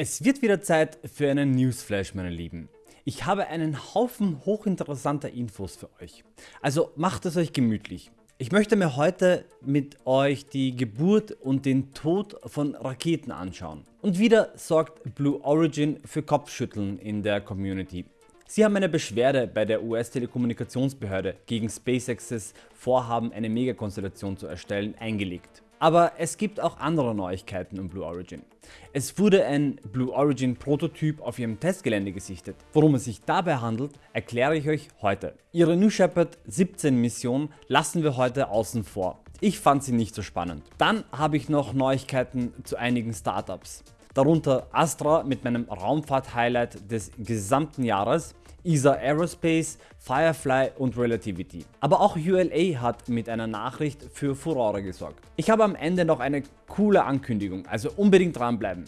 Es wird wieder Zeit für einen Newsflash meine Lieben. Ich habe einen Haufen hochinteressanter Infos für euch. Also macht es euch gemütlich. Ich möchte mir heute mit euch die Geburt und den Tod von Raketen anschauen. Und wieder sorgt Blue Origin für Kopfschütteln in der Community. Sie haben eine Beschwerde bei der US Telekommunikationsbehörde gegen SpaceX's Vorhaben eine Megakonstellation zu erstellen eingelegt. Aber es gibt auch andere Neuigkeiten um Blue Origin. Es wurde ein Blue Origin Prototyp auf ihrem Testgelände gesichtet. Worum es sich dabei handelt, erkläre ich euch heute. Ihre New Shepard 17 Mission lassen wir heute außen vor. Ich fand sie nicht so spannend. Dann habe ich noch Neuigkeiten zu einigen Startups. Darunter Astra mit meinem Raumfahrt-Highlight des gesamten Jahres ESA Aerospace, Firefly und Relativity. Aber auch ULA hat mit einer Nachricht für Furore gesorgt. Ich habe am Ende noch eine coole Ankündigung, also unbedingt dranbleiben.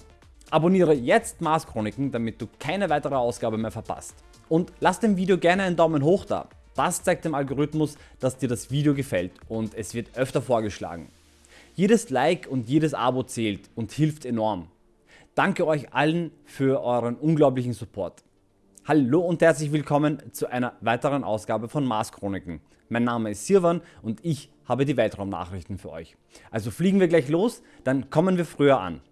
Abonniere jetzt Mars Chroniken, damit du keine weitere Ausgabe mehr verpasst. Und lass dem Video gerne einen Daumen hoch da. Das zeigt dem Algorithmus, dass dir das Video gefällt und es wird öfter vorgeschlagen. Jedes Like und jedes Abo zählt und hilft enorm. Danke euch allen für euren unglaublichen Support. Hallo und herzlich willkommen zu einer weiteren Ausgabe von Mars Chroniken. Mein Name ist Sirwan und ich habe die Weltraumnachrichten für euch. Also fliegen wir gleich los, dann kommen wir früher an.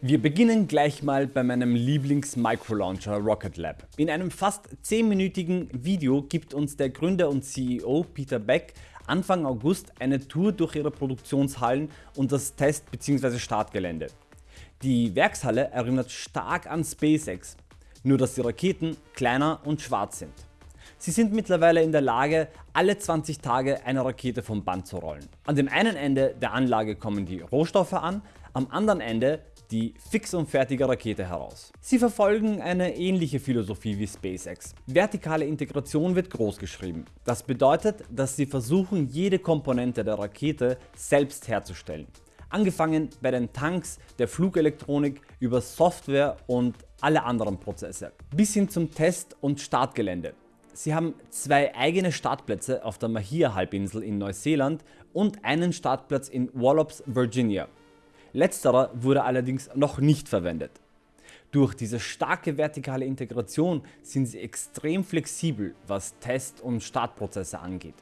Wir beginnen gleich mal bei meinem Lieblings-Microlauncher Rocket Lab. In einem fast 10-minütigen Video gibt uns der Gründer und CEO Peter Beck Anfang August eine Tour durch ihre Produktionshallen und das Test- bzw. Startgelände. Die Werkshalle erinnert stark an SpaceX, nur dass die Raketen kleiner und schwarz sind. Sie sind mittlerweile in der Lage alle 20 Tage eine Rakete vom Band zu rollen. An dem einen Ende der Anlage kommen die Rohstoffe an, am anderen Ende die fix und fertige Rakete heraus. Sie verfolgen eine ähnliche Philosophie wie SpaceX. Vertikale Integration wird groß geschrieben. Das bedeutet, dass sie versuchen jede Komponente der Rakete selbst herzustellen angefangen bei den Tanks, der Flugelektronik über Software und alle anderen Prozesse, bis hin zum Test- und Startgelände. Sie haben zwei eigene Startplätze auf der Mahia Halbinsel in Neuseeland und einen Startplatz in Wallops, Virginia. Letzterer wurde allerdings noch nicht verwendet. Durch diese starke vertikale Integration sind sie extrem flexibel was Test- und Startprozesse angeht.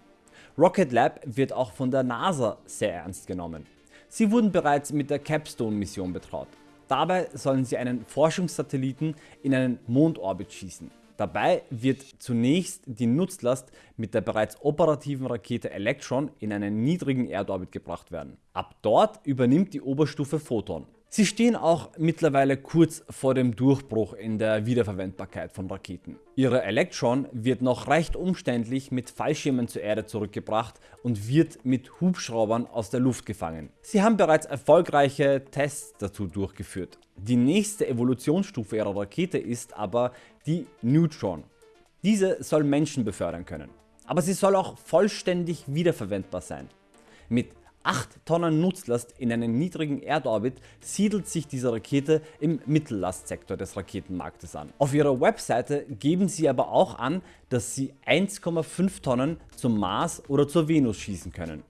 Rocket Lab wird auch von der NASA sehr ernst genommen. Sie wurden bereits mit der Capstone Mission betraut. Dabei sollen sie einen Forschungssatelliten in einen Mondorbit schießen. Dabei wird zunächst die Nutzlast mit der bereits operativen Rakete Electron in einen niedrigen Erdorbit gebracht werden. Ab dort übernimmt die Oberstufe Photon. Sie stehen auch mittlerweile kurz vor dem Durchbruch in der Wiederverwendbarkeit von Raketen. Ihre Electron wird noch recht umständlich mit Fallschirmen zur Erde zurückgebracht und wird mit Hubschraubern aus der Luft gefangen. Sie haben bereits erfolgreiche Tests dazu durchgeführt. Die nächste Evolutionsstufe ihrer Rakete ist aber die Neutron. Diese soll Menschen befördern können. Aber sie soll auch vollständig wiederverwendbar sein. Mit 8 Tonnen Nutzlast in einen niedrigen Erdorbit siedelt sich diese Rakete im Mittellastsektor des Raketenmarktes an. Auf ihrer Webseite geben sie aber auch an, dass sie 1,5 Tonnen zum Mars oder zur Venus schießen können.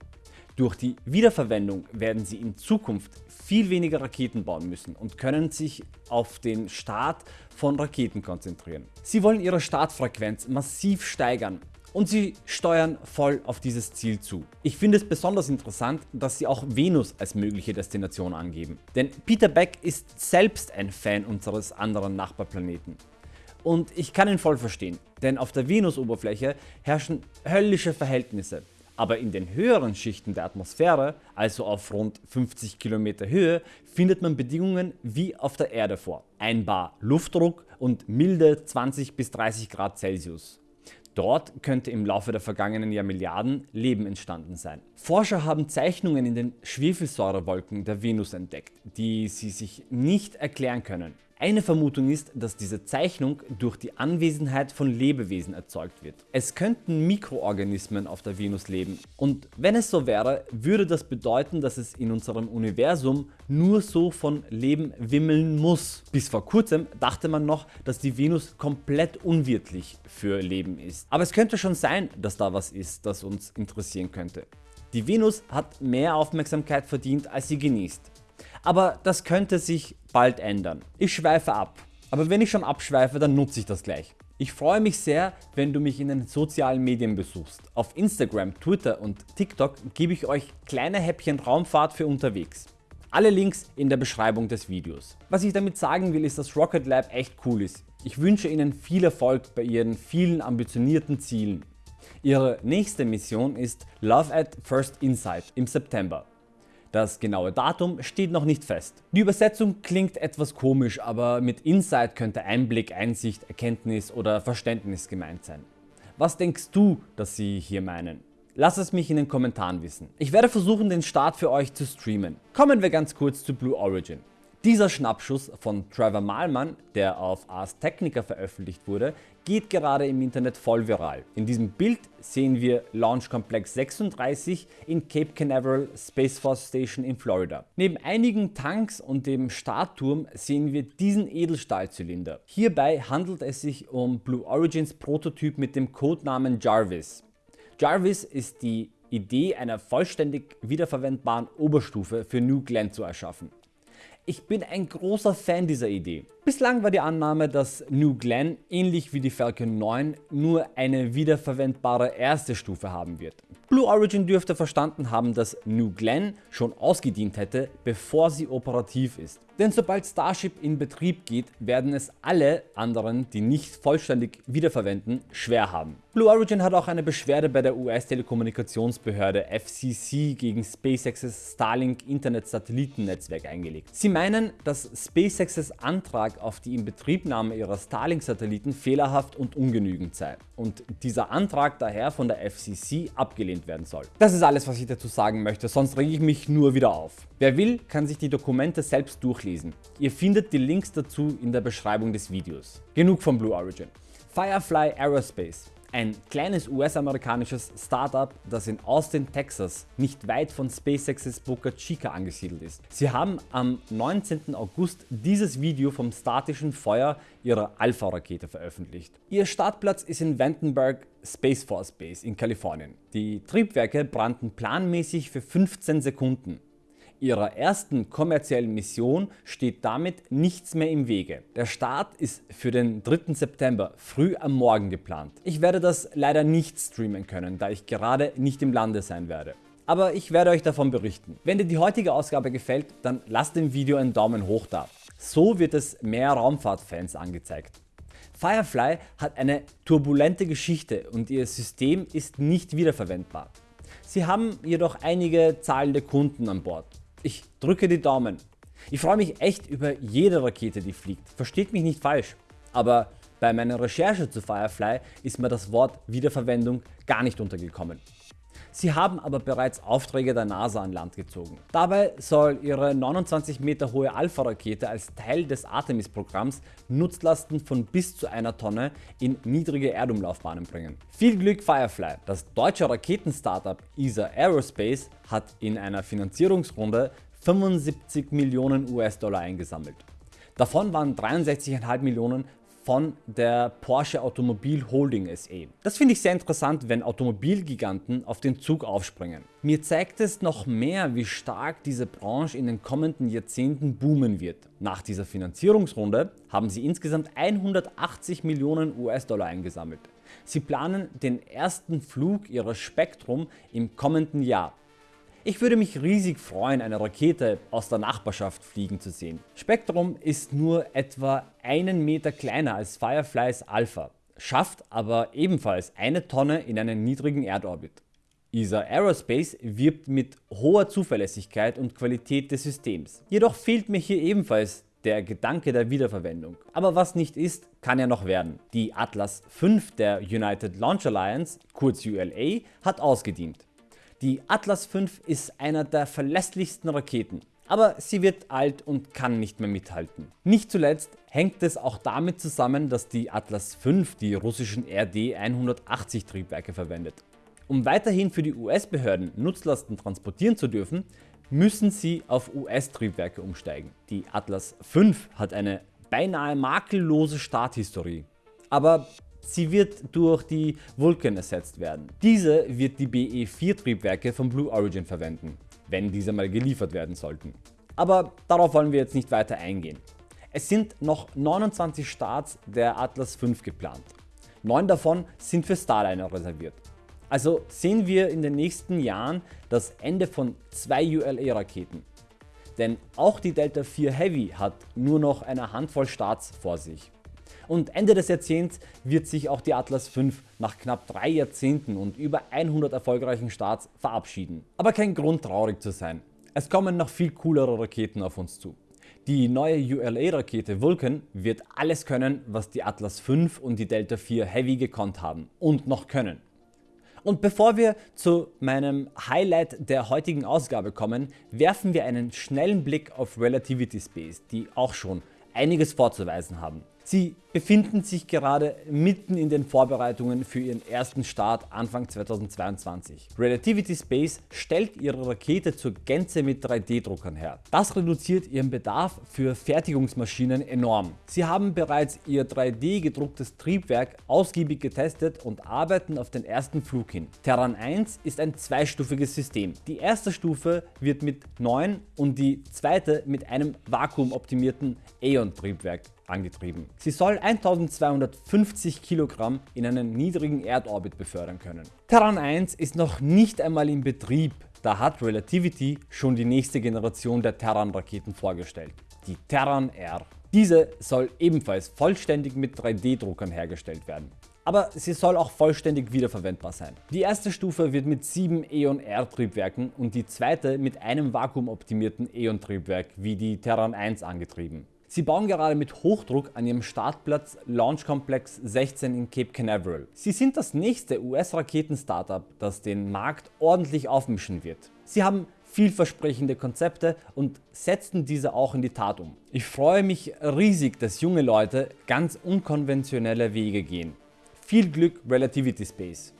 Durch die Wiederverwendung werden sie in Zukunft viel weniger Raketen bauen müssen und können sich auf den Start von Raketen konzentrieren. Sie wollen ihre Startfrequenz massiv steigern und sie steuern voll auf dieses Ziel zu. Ich finde es besonders interessant, dass sie auch Venus als mögliche Destination angeben. Denn Peter Beck ist selbst ein Fan unseres anderen Nachbarplaneten. Und ich kann ihn voll verstehen, denn auf der Venus-Oberfläche herrschen höllische Verhältnisse. Aber in den höheren Schichten der Atmosphäre, also auf rund 50 Kilometer Höhe, findet man Bedingungen wie auf der Erde vor. Ein Bar Luftdruck und milde 20 bis 30 Grad Celsius. Dort könnte im Laufe der vergangenen Jahrmilliarden Leben entstanden sein. Forscher haben Zeichnungen in den Schwefelsäurewolken der Venus entdeckt, die sie sich nicht erklären können. Eine Vermutung ist, dass diese Zeichnung durch die Anwesenheit von Lebewesen erzeugt wird. Es könnten Mikroorganismen auf der Venus leben und wenn es so wäre, würde das bedeuten, dass es in unserem Universum nur so von Leben wimmeln muss. Bis vor kurzem dachte man noch, dass die Venus komplett unwirtlich für Leben ist. Aber es könnte schon sein, dass da was ist, das uns interessieren könnte. Die Venus hat mehr Aufmerksamkeit verdient als sie genießt. Aber das könnte sich bald ändern. Ich schweife ab, aber wenn ich schon abschweife, dann nutze ich das gleich. Ich freue mich sehr, wenn du mich in den sozialen Medien besuchst. Auf Instagram, Twitter und TikTok gebe ich euch kleine Häppchen Raumfahrt für unterwegs. Alle Links in der Beschreibung des Videos. Was ich damit sagen will, ist, dass Rocket Lab echt cool ist. Ich wünsche Ihnen viel Erfolg bei Ihren vielen ambitionierten Zielen. Ihre nächste Mission ist Love at First Insight im September. Das genaue Datum steht noch nicht fest. Die Übersetzung klingt etwas komisch, aber mit Insight könnte Einblick, Einsicht, Erkenntnis oder Verständnis gemeint sein. Was denkst du, dass sie hier meinen? Lass es mich in den Kommentaren wissen. Ich werde versuchen den Start für euch zu streamen. Kommen wir ganz kurz zu Blue Origin. Dieser Schnappschuss von Trevor Malman, der auf Ars Technica veröffentlicht wurde, geht gerade im Internet voll viral. In diesem Bild sehen wir Launch Complex 36 in Cape Canaveral Space Force Station in Florida. Neben einigen Tanks und dem Startturm sehen wir diesen Edelstahlzylinder. Hierbei handelt es sich um Blue Origins Prototyp mit dem Codenamen Jarvis. Jarvis ist die Idee einer vollständig wiederverwendbaren Oberstufe für New Glenn zu erschaffen. Ich bin ein großer Fan dieser Idee. Bislang war die Annahme, dass New Glenn ähnlich wie die Falcon 9 nur eine wiederverwendbare erste Stufe haben wird. Blue Origin dürfte verstanden haben, dass New Glenn schon ausgedient hätte, bevor sie operativ ist. Denn sobald Starship in Betrieb geht, werden es alle anderen, die nicht vollständig wiederverwenden, schwer haben. Blue Origin hat auch eine Beschwerde bei der US-Telekommunikationsbehörde FCC gegen SpaceX's Starlink Internet Satellitennetzwerk eingelegt. Sie meinen, dass SpaceX's Antrag auf die Inbetriebnahme ihrer Starlink-Satelliten fehlerhaft und ungenügend sei und dieser Antrag daher von der FCC abgelehnt werden soll. Das ist alles was ich dazu sagen möchte, sonst rege ich mich nur wieder auf. Wer will, kann sich die Dokumente selbst durchlesen. Ihr findet die Links dazu in der Beschreibung des Videos. Genug von Blue Origin. Firefly Aerospace ein kleines US-amerikanisches Startup, das in Austin, Texas, nicht weit von SpaceX's Boca Chica angesiedelt ist. Sie haben am 19. August dieses Video vom statischen Feuer ihrer Alpha-Rakete veröffentlicht. Ihr Startplatz ist in Vandenberg Space Force Base in Kalifornien. Die Triebwerke brannten planmäßig für 15 Sekunden. Ihrer ersten kommerziellen Mission steht damit nichts mehr im Wege. Der Start ist für den 3. September früh am Morgen geplant. Ich werde das leider nicht streamen können, da ich gerade nicht im Lande sein werde. Aber ich werde euch davon berichten. Wenn dir die heutige Ausgabe gefällt, dann lasst dem Video einen Daumen hoch da. So wird es mehr Raumfahrtfans angezeigt. Firefly hat eine turbulente Geschichte und ihr System ist nicht wiederverwendbar. Sie haben jedoch einige zahlende Kunden an Bord. Ich drücke die Daumen. Ich freue mich echt über jede Rakete die fliegt, versteht mich nicht falsch. Aber bei meiner Recherche zu Firefly ist mir das Wort Wiederverwendung gar nicht untergekommen. Sie haben aber bereits Aufträge der NASA an Land gezogen. Dabei soll ihre 29 Meter hohe Alpha-Rakete als Teil des Artemis Programms Nutzlasten von bis zu einer Tonne in niedrige Erdumlaufbahnen bringen. Viel Glück Firefly! Das deutsche Raketen-Startup ESA Aerospace hat in einer Finanzierungsrunde 75 Millionen US-Dollar eingesammelt. Davon waren 63,5 Millionen von der Porsche Automobil Holding SE. Das finde ich sehr interessant, wenn Automobilgiganten auf den Zug aufspringen. Mir zeigt es noch mehr, wie stark diese Branche in den kommenden Jahrzehnten boomen wird. Nach dieser Finanzierungsrunde haben sie insgesamt 180 Millionen US-Dollar eingesammelt. Sie planen den ersten Flug ihrer Spektrum im kommenden Jahr. Ich würde mich riesig freuen eine Rakete aus der Nachbarschaft fliegen zu sehen. Spektrum ist nur etwa einen Meter kleiner als Fireflies Alpha, schafft aber ebenfalls eine Tonne in einen niedrigen Erdorbit. ESA Aerospace wirbt mit hoher Zuverlässigkeit und Qualität des Systems. Jedoch fehlt mir hier ebenfalls der Gedanke der Wiederverwendung. Aber was nicht ist, kann ja noch werden. Die Atlas V der United Launch Alliance, kurz ULA, hat ausgedient. Die Atlas V ist einer der verlässlichsten Raketen, aber sie wird alt und kann nicht mehr mithalten. Nicht zuletzt hängt es auch damit zusammen, dass die Atlas V die russischen RD-180 Triebwerke verwendet. Um weiterhin für die US-Behörden Nutzlasten transportieren zu dürfen, müssen sie auf US-Triebwerke umsteigen. Die Atlas V hat eine beinahe makellose Starthistorie. Aber Sie wird durch die Vulcan ersetzt werden. Diese wird die BE4 Triebwerke von Blue Origin verwenden, wenn diese mal geliefert werden sollten. Aber darauf wollen wir jetzt nicht weiter eingehen. Es sind noch 29 Starts der Atlas V geplant. 9 davon sind für Starliner reserviert. Also sehen wir in den nächsten Jahren das Ende von zwei ULA Raketen. Denn auch die Delta IV Heavy hat nur noch eine Handvoll Starts vor sich. Und Ende des Jahrzehnts wird sich auch die Atlas V nach knapp 3 Jahrzehnten und über 100 erfolgreichen Starts verabschieden. Aber kein Grund traurig zu sein. Es kommen noch viel coolere Raketen auf uns zu. Die neue ULA Rakete Vulcan wird alles können was die Atlas V und die Delta IV Heavy gekonnt haben und noch können. Und bevor wir zu meinem Highlight der heutigen Ausgabe kommen, werfen wir einen schnellen Blick auf Relativity Space, die auch schon einiges vorzuweisen haben. Sie befinden sich gerade mitten in den Vorbereitungen für ihren ersten Start Anfang 2022. Relativity Space stellt ihre Rakete zur Gänze mit 3D Druckern her. Das reduziert ihren Bedarf für Fertigungsmaschinen enorm. Sie haben bereits ihr 3D gedrucktes Triebwerk ausgiebig getestet und arbeiten auf den ersten Flug hin. Terran 1 ist ein zweistufiges System. Die erste Stufe wird mit 9 und die zweite mit einem vakuumoptimierten Aeon Triebwerk angetrieben. Sie soll 1250 Kilogramm in einen niedrigen Erdorbit befördern können. Terran 1 ist noch nicht einmal in Betrieb, da hat Relativity schon die nächste Generation der Terran Raketen vorgestellt, die Terran R. Diese soll ebenfalls vollständig mit 3D Druckern hergestellt werden. Aber sie soll auch vollständig wiederverwendbar sein. Die erste Stufe wird mit 7 Eon R Triebwerken und die zweite mit einem vakuumoptimierten Eon Triebwerk wie die Terran 1 angetrieben. Sie bauen gerade mit Hochdruck an ihrem Startplatz Launch Complex 16 in Cape Canaveral. Sie sind das nächste US-Raketen-Startup, das den Markt ordentlich aufmischen wird. Sie haben vielversprechende Konzepte und setzen diese auch in die Tat um. Ich freue mich riesig, dass junge Leute ganz unkonventionelle Wege gehen. Viel Glück Relativity Space.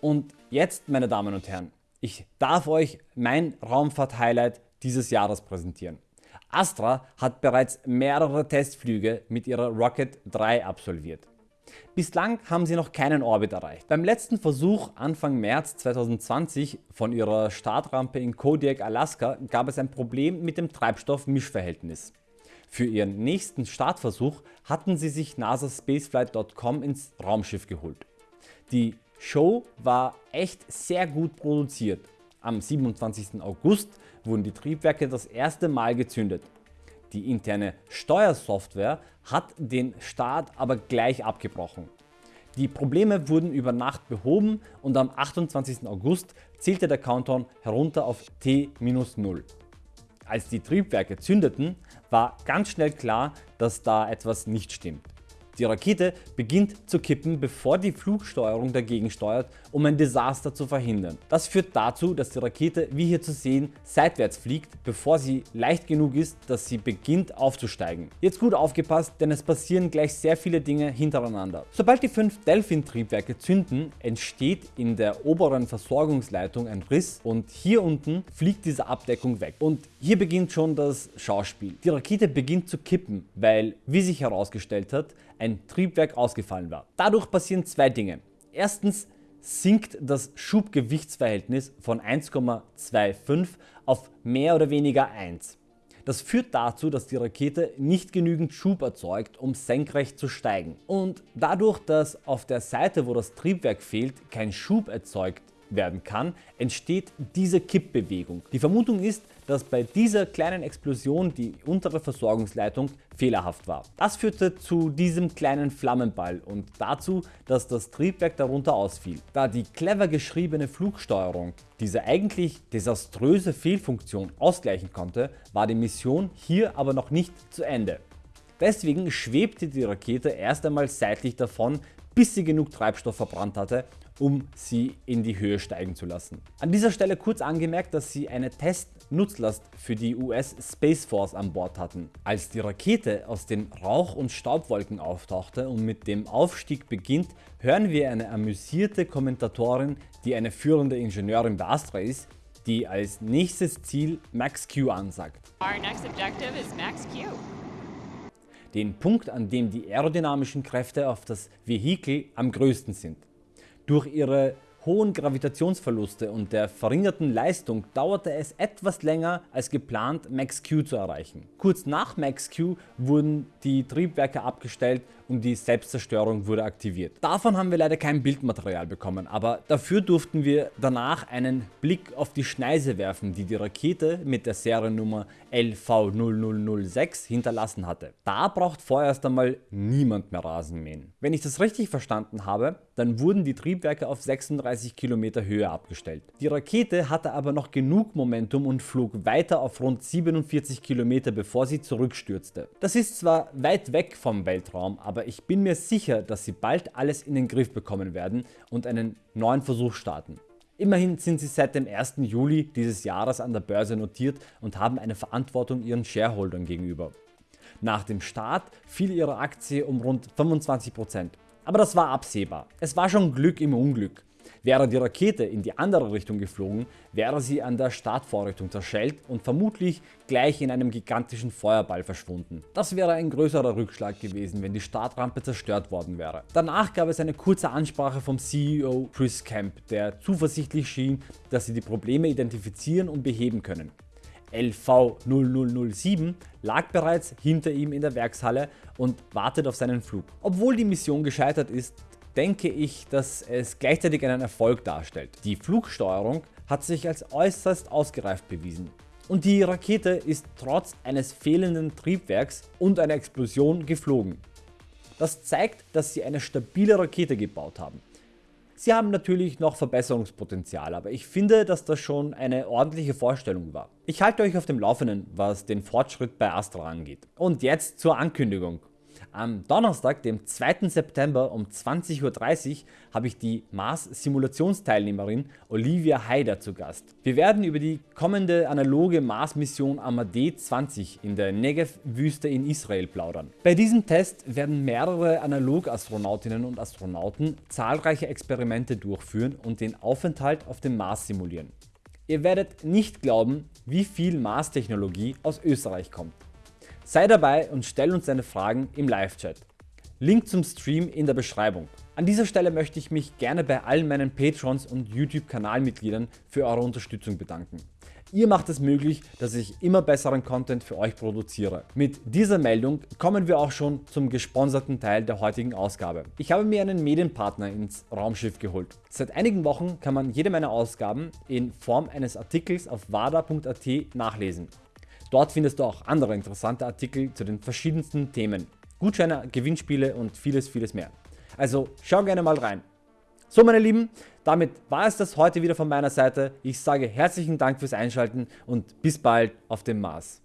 Und jetzt meine Damen und Herren, ich darf euch mein Raumfahrt-Highlight dieses Jahres präsentieren. Astra hat bereits mehrere Testflüge mit ihrer Rocket 3 absolviert. Bislang haben sie noch keinen Orbit erreicht. Beim letzten Versuch Anfang März 2020 von ihrer Startrampe in Kodiak, Alaska gab es ein Problem mit dem Treibstoff-Mischverhältnis. Für ihren nächsten Startversuch hatten sie sich NASA Spaceflight.com ins Raumschiff geholt. Die Show war echt sehr gut produziert. Am 27. August wurden die Triebwerke das erste Mal gezündet. Die interne Steuersoftware hat den Start aber gleich abgebrochen. Die Probleme wurden über Nacht behoben und am 28. August zählte der Countdown herunter auf T-0. Als die Triebwerke zündeten, war ganz schnell klar, dass da etwas nicht stimmt. Die Rakete beginnt zu kippen bevor die Flugsteuerung dagegen steuert um ein Desaster zu verhindern. Das führt dazu dass die Rakete wie hier zu sehen seitwärts fliegt bevor sie leicht genug ist dass sie beginnt aufzusteigen. Jetzt gut aufgepasst denn es passieren gleich sehr viele Dinge hintereinander. Sobald die fünf Delphin Triebwerke zünden entsteht in der oberen Versorgungsleitung ein Riss und hier unten fliegt diese Abdeckung weg. Und hier beginnt schon das Schauspiel. Die Rakete beginnt zu kippen weil wie sich herausgestellt hat ein Triebwerk ausgefallen war. Dadurch passieren zwei Dinge. Erstens sinkt das Schubgewichtsverhältnis von 1,25 auf mehr oder weniger 1. Das führt dazu, dass die Rakete nicht genügend Schub erzeugt, um senkrecht zu steigen. Und dadurch, dass auf der Seite, wo das Triebwerk fehlt, kein Schub erzeugt werden kann, entsteht diese Kippbewegung. Die Vermutung ist, dass bei dieser kleinen Explosion die untere Versorgungsleitung fehlerhaft war. Das führte zu diesem kleinen Flammenball und dazu, dass das Triebwerk darunter ausfiel. Da die clever geschriebene Flugsteuerung diese eigentlich desaströse Fehlfunktion ausgleichen konnte, war die Mission hier aber noch nicht zu Ende. Deswegen schwebte die Rakete erst einmal seitlich davon, bis sie genug Treibstoff verbrannt hatte um sie in die Höhe steigen zu lassen. An dieser Stelle kurz angemerkt, dass sie eine Testnutzlast für die US Space Force an Bord hatten. Als die Rakete aus den Rauch- und Staubwolken auftauchte und mit dem Aufstieg beginnt, hören wir eine amüsierte Kommentatorin, die eine führende Ingenieurin bei Astra ist, die als nächstes Ziel Max Q ansagt. Max Q. den Punkt an dem die aerodynamischen Kräfte auf das Vehikel am größten sind. Durch ihre hohen Gravitationsverluste und der verringerten Leistung dauerte es etwas länger als geplant Max Q zu erreichen. Kurz nach Max Q wurden die Triebwerke abgestellt und die Selbstzerstörung wurde aktiviert. Davon haben wir leider kein Bildmaterial bekommen, aber dafür durften wir danach einen Blick auf die Schneise werfen, die die Rakete mit der Seriennummer LV0006 hinterlassen hatte. Da braucht vorerst einmal niemand mehr Rasenmähen. Wenn ich das richtig verstanden habe, dann wurden die Triebwerke auf 36 Kilometer Höhe abgestellt. Die Rakete hatte aber noch genug Momentum und flog weiter auf rund 47 Kilometer bevor sie zurückstürzte. Das ist zwar weit weg vom Weltraum, ich bin mir sicher, dass sie bald alles in den Griff bekommen werden und einen neuen Versuch starten. Immerhin sind sie seit dem 1. Juli dieses Jahres an der Börse notiert und haben eine Verantwortung ihren Shareholdern gegenüber. Nach dem Start fiel ihre Aktie um rund 25%. Aber das war absehbar. Es war schon Glück im Unglück. Wäre die Rakete in die andere Richtung geflogen, wäre sie an der Startvorrichtung zerschellt und vermutlich gleich in einem gigantischen Feuerball verschwunden. Das wäre ein größerer Rückschlag gewesen, wenn die Startrampe zerstört worden wäre. Danach gab es eine kurze Ansprache vom CEO Chris Camp, der zuversichtlich schien, dass sie die Probleme identifizieren und beheben können. LV0007 lag bereits hinter ihm in der Werkshalle und wartet auf seinen Flug. Obwohl die Mission gescheitert ist, denke ich, dass es gleichzeitig einen Erfolg darstellt. Die Flugsteuerung hat sich als äußerst ausgereift bewiesen. Und die Rakete ist trotz eines fehlenden Triebwerks und einer Explosion geflogen. Das zeigt, dass sie eine stabile Rakete gebaut haben. Sie haben natürlich noch Verbesserungspotenzial, aber ich finde, dass das schon eine ordentliche Vorstellung war. Ich halte euch auf dem Laufenden, was den Fortschritt bei Astra angeht. Und jetzt zur Ankündigung. Am Donnerstag, dem 2. September um 20.30 Uhr habe ich die Mars Simulationsteilnehmerin Olivia Haider zu Gast. Wir werden über die kommende analoge Mars Mission Amadee 20 in der Negev-Wüste in Israel plaudern. Bei diesem Test werden mehrere Analog-Astronautinnen und Astronauten zahlreiche Experimente durchführen und den Aufenthalt auf dem Mars simulieren. Ihr werdet nicht glauben, wie viel Mars-Technologie aus Österreich kommt. Sei dabei und stell uns deine Fragen im Live-Chat. Link zum Stream in der Beschreibung. An dieser Stelle möchte ich mich gerne bei allen meinen Patrons und YouTube Kanalmitgliedern für eure Unterstützung bedanken. Ihr macht es möglich, dass ich immer besseren Content für euch produziere. Mit dieser Meldung kommen wir auch schon zum gesponserten Teil der heutigen Ausgabe. Ich habe mir einen Medienpartner ins Raumschiff geholt. Seit einigen Wochen kann man jede meiner Ausgaben in Form eines Artikels auf wada.at nachlesen. Dort findest du auch andere interessante Artikel zu den verschiedensten Themen, Gutscheine, Gewinnspiele und vieles vieles mehr. Also schau gerne mal rein. So meine Lieben, damit war es das heute wieder von meiner Seite. Ich sage herzlichen Dank fürs Einschalten und bis bald auf dem Mars.